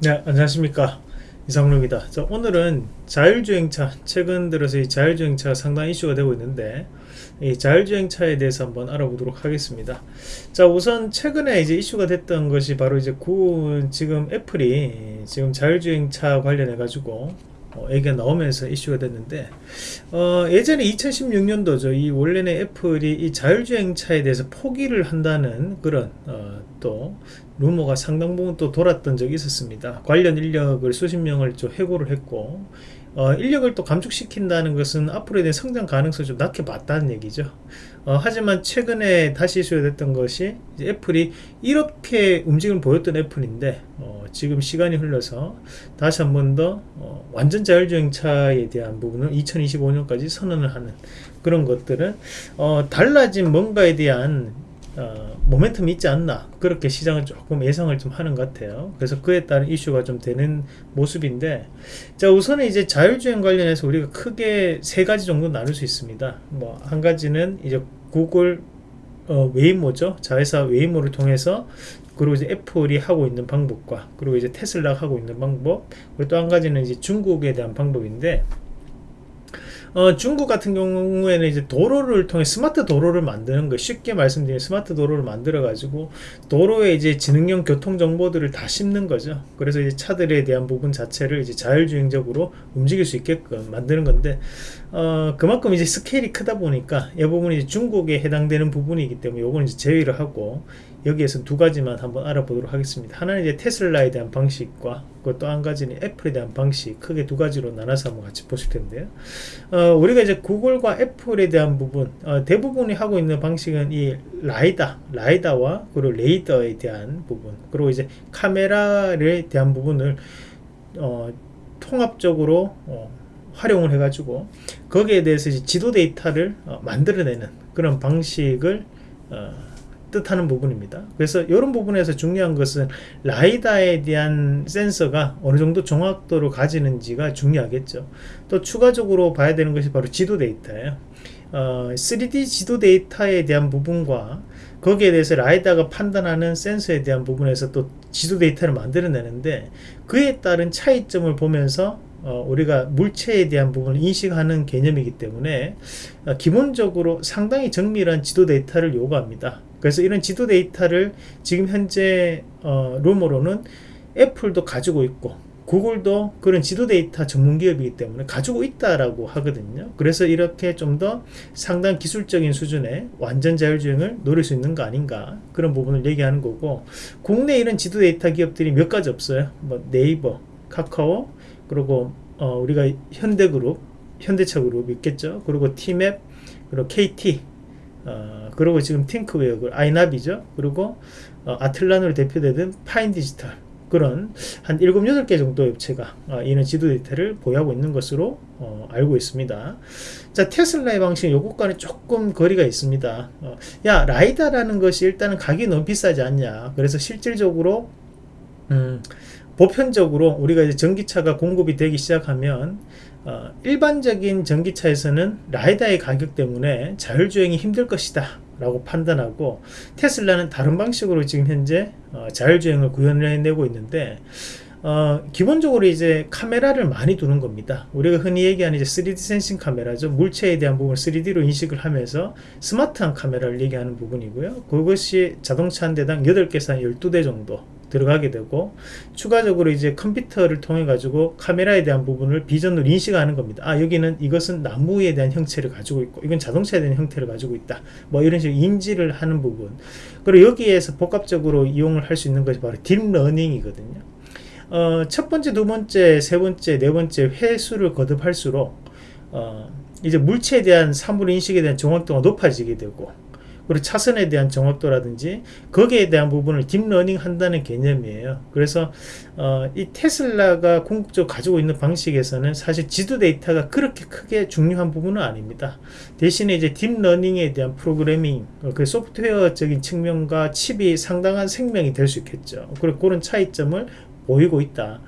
네 안녕하십니까. 이상로입니다. 자, 오늘은 자율주행차 최근 들어서 이 자율주행차가 상당히 이슈가 되고 있는데 이 자율주행차에 대해서 한번 알아보도록 하겠습니다. 자 우선 최근에 이제 이슈가 됐던 것이 바로 이제 구 지금 애플이 지금 자율주행차 관련해 가지고 어, 얘기가 나오면서 이슈가 됐는데 어, 예전에 2016년도죠 이 원래는 애플이 이 자율주행차에 대해서 포기를 한다는 그런 어, 또 루머가 상당 부분 또 돌았던 적이 있었습니다. 관련 인력을 수십 명을 좀 해고를 했고 어, 인력을 또 감축시킨다는 것은 앞으로에 대한 성장 가능성이 좀 낮게 봤다는 얘기죠. 어, 하지만 최근에 다시 이슈됐던 것이 애플이 이렇게 움직임을 보였던 애플인데 어, 지금 시간이 흘러서 다시 한 번더 어, 완전 자율주행차에 대한 부분을 2025년까지 선언을 하는 그런 것들은 어, 달라진 뭔가에 대한 어, 모멘텀이 있지 않나. 그렇게 시장을 조금 예상을 좀 하는 것 같아요. 그래서 그에 따른 이슈가 좀 되는 모습인데 자 우선은 이제 자율주행 관련해서 우리가 크게 세 가지 정도 나눌 수 있습니다. 뭐 한 가지는 이제 구글 어, 웨이모죠. 자회사 웨이모를 통해서 그리고 이제 애플이 하고 있는 방법과 그리고 이제 테슬라가 하고 있는 방법 그리고 또 한 가지는 이제 중국에 대한 방법인데 어, 중국 같은 경우에는 이제 도로를 통해 스마트 도로를 만드는 거 쉽게 말씀드리면 스마트 도로를 만들어 가지고 도로에 이제 지능형 교통 정보들을 다 심는 거죠. 그래서 이제 차들에 대한 부분 자체를 이제 자율주행적으로 움직일 수 있게끔 만드는 건데 어, 그만큼 이제 스케일이 크다 보니까 이 부분이 중국에 해당되는 부분이기 때문에 요거는 이제 제외를 하고 여기에서 두 가지만 한번 알아보도록 하겠습니다. 하나는 이제 테슬라에 대한 방식과 또한 가지는 애플에 대한 방식 크게 두 가지로 나눠서 한번 같이 보실 텐데요. 어, 우리가 이제 구글과 애플에 대한 부분 어, 대부분이 하고 있는 방식은 이 라이다, 라이다와 그리고 레이더에 대한 부분 그리고 이제 카메라에 대한 부분을 어, 통합적으로 어, 활용을 해가지고 거기에 대해서 지도 데이터를 어, 만들어내는 그런 방식을 어, 뜻하는 부분입니다. 그래서 이런 부분에서 중요한 것은 라이다에 대한 센서가 어느 정도 정확도를 가지는지가 중요하겠죠. 또 추가적으로 봐야 되는 것이 바로 지도 데이터예요. 어, 3D 지도 데이터에 대한 부분과 거기에 대해서 라이다가 판단하는 센서에 대한 부분에서 또 지도 데이터를 만들어내는데 그에 따른 차이점을 보면서 어, 우리가 물체에 대한 부분을 인식하는 개념이기 때문에 어, 기본적으로 상당히 정밀한 지도 데이터를 요구합니다. 그래서 이런 지도 데이터를 지금 현재 어, 루머로는 애플도 가지고 있고 구글도 그런 지도 데이터 전문 기업이기 때문에 가지고 있다라고 하거든요. 그래서 이렇게 좀 더 상당 기술적인 수준의 완전 자율주행을 노릴 수 있는 거 아닌가 그런 부분을 얘기하는 거고 국내 이런 지도 데이터 기업들이 몇 가지 없어요. 뭐 네이버, 카카오, 그리고 어, 우리가 현대그룹, 현대차 그룹 있겠죠. 그리고 티맵, 그리고 KT, 어, 그리고 지금 팅크웨어, 그 아이나비죠. 그리고 어, 아틀란으로 대표되는 파인디지털 그런 한 7, 8개 정도 업체가 어, 이런 지도 데이터를 보유하고 있는 것으로 어, 알고 있습니다. 자 테슬라의 방식은 요것과는 조금 거리가 있습니다. 어, 야 라이다라는 것이 일단은 가격이 너무 비싸지 않냐. 그래서 실질적으로 음, 보편적으로 우리가 이제 전기차가 공급이 되기 시작하면 어, 일반적인 전기차에서는 라이다의 가격 때문에 자율주행이 힘들 것이다 라고 판단하고 테슬라는 다른 방식으로 지금 현재 어, 자율주행을 구현해내고 있는데 어, 기본적으로 이제 카메라를 많이 두는 겁니다. 우리가 흔히 얘기하는 이제 3D 센싱 카메라죠. 물체에 대한 부분을 3D로 인식을 하면서 스마트한 카메라를 얘기하는 부분이고요. 그것이 자동차 한 대당 8개에서 한 12대 정도 들어가게 되고 추가적으로 이제 컴퓨터를 통해 가지고 카메라에 대한 부분을 비전으로 인식하는 겁니다. 아 여기는 이것은 나무에 대한 형체를 가지고 있고 이건 자동차에 대한 형태를 가지고 있다. 뭐 이런 식으로 인지를 하는 부분. 그리고 여기에서 복합적으로 이용을 할 수 있는 것이 바로 딥러닝이거든요. 어, 첫 번째 두 번째 세 번째 네 번째 회수를 거듭할수록 어, 이제 물체에 대한 사물 인식에 대한 정확도가 높아지게 되고 그리고 차선에 대한 정확도라든지 거기에 대한 부분을 딥러닝 한다는 개념이에요. 그래서 어, 이 테슬라가 궁극적으로 가지고 있는 방식에서는 사실 지도 데이터가 그렇게 크게 중요한 부분은 아닙니다. 대신에 이제 딥러닝에 대한 프로그래밍 어, 그 소프트웨어적인 측면과 칩이 상당한 생명이 될 수 있겠죠. 그리고 그런 차이점을 보이고 있다.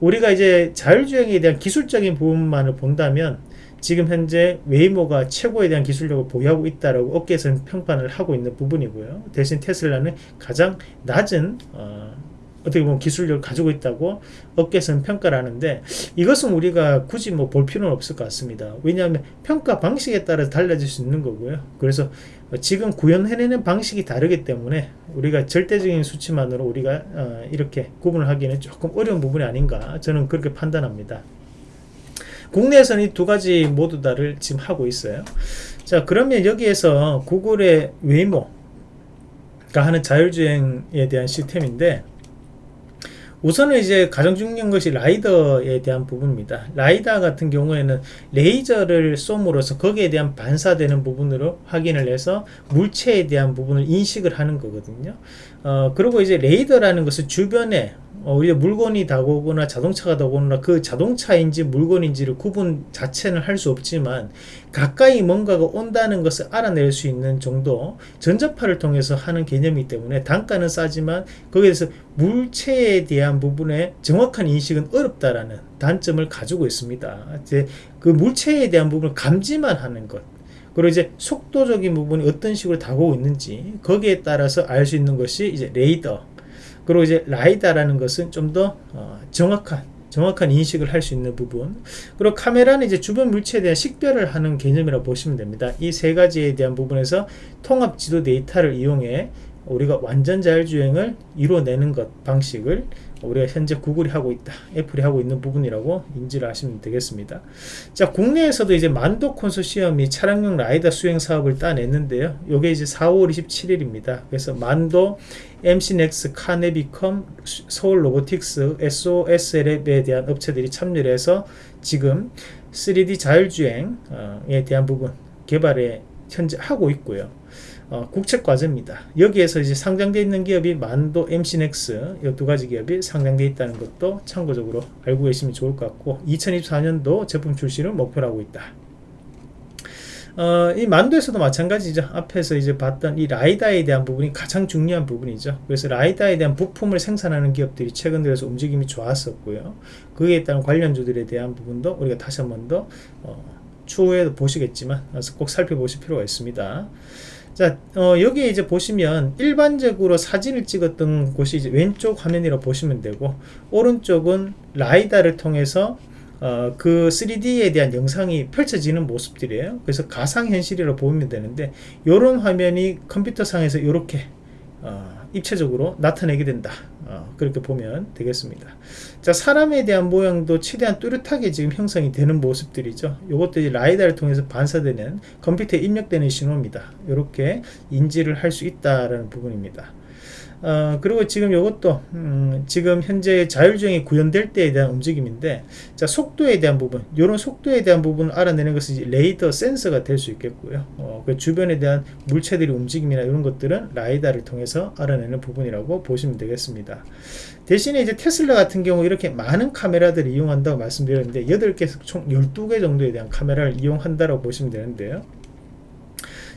우리가 이제 자율주행에 대한 기술적인 부분만을 본다면 지금 현재 웨이모가 최고에 대한 기술력을 보유하고 있다라고 업계에서는 평판을 하고 있는 부분이고요. 대신 테슬라는 가장 낮은 어, 어떻게 보면 기술력을 가지고 있다고 업계에서는 평가를 하는데 이것은 우리가 굳이 뭐 볼 필요는 없을 것 같습니다. 왜냐하면 평가 방식에 따라 달라질 수 있는 거고요. 그래서 지금 구현해내는 방식이 다르기 때문에 우리가 절대적인 수치만으로 우리가 어, 이렇게 구분을 하기는 조금 어려운 부분이 아닌가 저는 그렇게 판단합니다. 국내에서는 이 두 가지 모두 다를 지금 하고 있어요. 자 그러면 여기에서 구글의 웨이모가 하는 자율주행에 대한 시스템인데 우선은 이제 가장 중요한 것이 라이다에 대한 부분입니다. 라이다 같은 경우에는 레이저를 쏨으로써 거기에 대한 반사되는 부분으로 확인을 해서 물체에 대한 부분을 인식을 하는 거거든요. 어, 그리고 이제 레이더라는 것은 주변에 어, 우리가 물건이 다가오거나 자동차가 다가오거나 그 자동차인지 물건인지를 구분 자체는 할 수 없지만 가까이 뭔가가 온다는 것을 알아낼 수 있는 정도 전자파를 통해서 하는 개념이기 때문에 단가는 싸지만 거기에 대해서 물체에 대한 부분에 정확한 인식은 어렵다라는 단점을 가지고 있습니다. 이제 그 물체에 대한 부분을 감지만 하는 것 그리고 이제 속도적인 부분이 어떤 식으로 다가오고 있는지 거기에 따라서 알 수 있는 것이 이제 레이더 그리고 이제 라이다라는 것은 좀더 어, 정확한 정확한 인식을 할 수 있는 부분 그리고 카메라는 이제 주변 물체에 대한 식별을 하는 개념이라고 보시면 됩니다 이 세 가지에 대한 부분에서 통합 지도 데이터를 이용해 우리가 완전 자율주행을 이뤄내는 것 방식을 우리가 현재 구글이 하고 있다 애플이 하고 있는 부분이라고 인지를 하시면 되겠습니다. 자 국내에서도 이제 만도 콘소시엄이 차량용 라이더 수행 사업을 따냈는데요. 요게 이제 4월 27일입니다. 그래서 만도 MC넥스, 카네비컴, 서울 로보틱스, SL에 대한 업체들이 참여를 해서 지금 3D 자율주행에 대한 부분 개발에 현재 하고 있고요 어, 국책 과제입니다. 여기에서 이제 상장되어 있는 기업이 만도, MC넥스 이 두 가지 기업이 상장되어 있다는 것도 참고적으로 알고 계시면 좋을 것 같고 2024년도 제품 출시를 목표로 하고 있다. 어, 이 만도에서도 마찬가지죠. 앞에서 이제 봤던 이 라이다에 대한 부분이 가장 중요한 부분이죠. 그래서 라이다에 대한 부품을 생산하는 기업들이 최근 들어서 움직임이 좋았었고요. 그에 따른 관련주들에 대한 부분도 우리가 다시 한번 더 어, 추후에도 보시겠지만 꼭 살펴보실 필요가 있습니다. 자, 어, 여기 이제 보시면 일반적으로 사진을 찍었던 곳이 이제 왼쪽 화면이라고 보시면 되고 오른쪽은 라이다를 통해서 어, 그 3D에 대한 영상이 펼쳐지는 모습들이에요. 그래서 가상현실이라고 보면 되는데 이런 화면이 컴퓨터상에서 이렇게 어, 입체적으로 나타내게 된다. 어, 그렇게 보면 되겠습니다. 자, 사람에 대한 모양도 최대한 뚜렷하게 지금 형성이 되는 모습들이죠. 이것들이 라이다를 통해서 반사되는 컴퓨터에 입력되는 신호입니다. 이렇게 인지를 할 수 있다라는 부분입니다. 어, 그리고 지금 이것도 음, 지금 현재 자율주행이 구현될 때에 대한 움직임인데 자 속도에 대한 부분 이런 속도에 대한 부분을 알아내는 것이 레이더 센서가 될 수 있겠고요. 어, 그 주변에 대한 물체들의 움직임이나 이런 것들은 라이다를 통해서 알아내는 부분이라고 보시면 되겠습니다. 대신에 이제 테슬라 같은 경우 이렇게 많은 카메라들을 이용한다고 말씀드렸는데 8개 총 12개 정도에 대한 카메라를 이용한다고 보시면 되는데요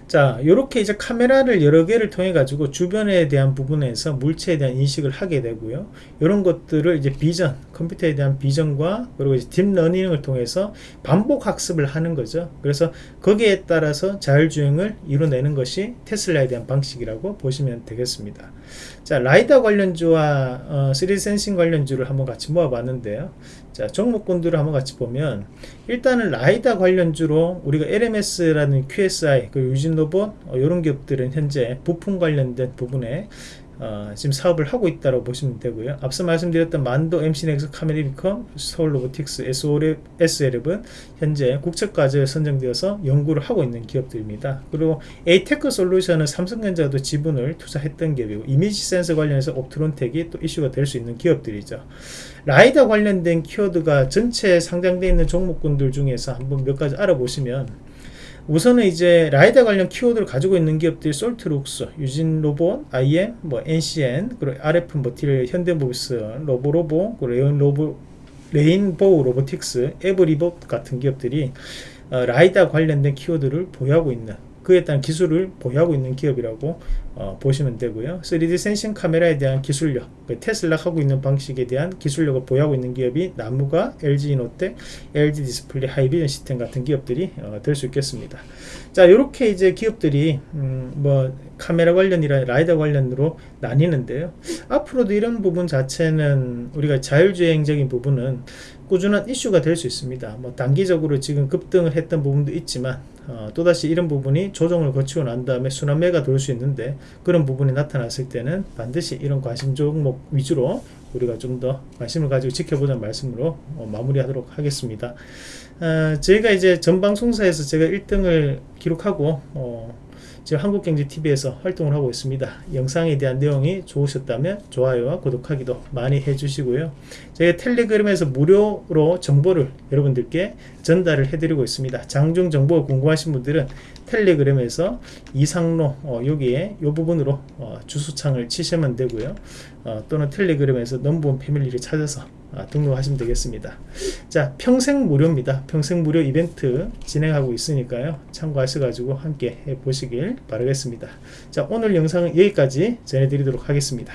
자 이렇게 이제 카메라를 여러 개를 통해 가지고 주변에 대한 부분에서 물체에 대한 인식을 하게 되고요. 이런 것들을 이제 비전 컴퓨터에 대한 비전과 그리고 딥러닝을 통해서 반복 학습을 하는 거죠. 그래서 거기에 따라서 자율주행을 이뤄내는 것이 테슬라에 대한 방식이라고 보시면 되겠습니다. 자 라이다 관련주와 어, 3D sensing 관련주를 한번 같이 모아 봤는데요. 자 종목군들을 한번 같이 보면 일단은 라이다 관련주로 우리가 LMS라는 QSI 그 유진 로봇 어, 이런 기업들은 현재 부품 관련된 부분에 어, 지금 사업을 하고 있다고 보시면 되고요. 앞서 말씀드렸던 만도, MC넥스, 카네비컴, 서울로보틱스, SL은 현재 국책과제에 선정되어서 연구를 하고 있는 기업들입니다. 그리고 에이테크 솔루션은 삼성전자도 지분을 투자했던 기업이고 이미지 센서 관련해서 옵트론텍이 또 이슈가 될 수 있는 기업들이죠. 라이다 관련된 키워드가 전체 상장되어 있는 종목군들 중에서 한번 몇 가지 알아보시면 우선은 이제 라이다 관련 키워드를 가지고 있는 기업들이 솔트룩스, 유진로봇, IM, 뭐 NCN, 그리고 RF 머티리얼, 현대모비스, 로보로보, 그리고 레인 로보, 레인보우 로보틱스, 에브리봇 같은 기업들이 어, 라이다 관련된 키워드를 보유하고 있는 그에 따른 기술을 보유하고 있는 기업이라고 어, 보시면 되고요. 3D sensing 카메라에 대한 기술력, 그 테슬라 하고 있는 방식에 대한 기술력을 보유하고 있는 기업이 나무가, LG 이노텍, LG 디스플레이, 하이비전 시스템 같은 기업들이 어, 될 수 있겠습니다. 자, 이렇게 이제 기업들이 음, 뭐 카메라 관련이랑 라이다 관련으로 나뉘는데요. 앞으로도 이런 부분 자체는 우리가 자율주행적인 부분은 꾸준한 이슈가 될 수 있습니다. 뭐 단기적으로 지금 급등을 했던 부분도 있지만 어, 또다시 이런 부분이 조정을 거치고 난 다음에 순환매가 돌 수 있는데 그런 부분이 나타났을 때는 반드시 이런 관심 종목 위주로 우리가 좀 더 관심을 가지고 지켜보자는 말씀으로 어, 마무리하도록 하겠습니다. 어, 저희가 이제 전 방송사에서 제가 1등을 기록하고 어, 지금 한국경제TV에서 활동을 하고 있습니다. 영상에 대한 내용이 좋으셨다면 좋아요와 구독하기도 많이 해주시고요. 저희 텔레그램에서 무료로 정보를 여러분들께 전달을 해드리고 있습니다. 장중 정보가 궁금하신 분들은 텔레그램에서 이상로 어, 여기에 이 부분으로 어, 주소창을 치시면 되고요. 어, 또는 텔레그램에서 넘버원 패밀리를 찾아서 아, 등록하시면 되겠습니다. 자, 평생 무료입니다. 평생 무료 이벤트 진행하고 있으니까요. 참고하셔가지고 함께 해보시길 바라겠습니다. 자, 오늘 영상은 여기까지 전해드리도록 하겠습니다.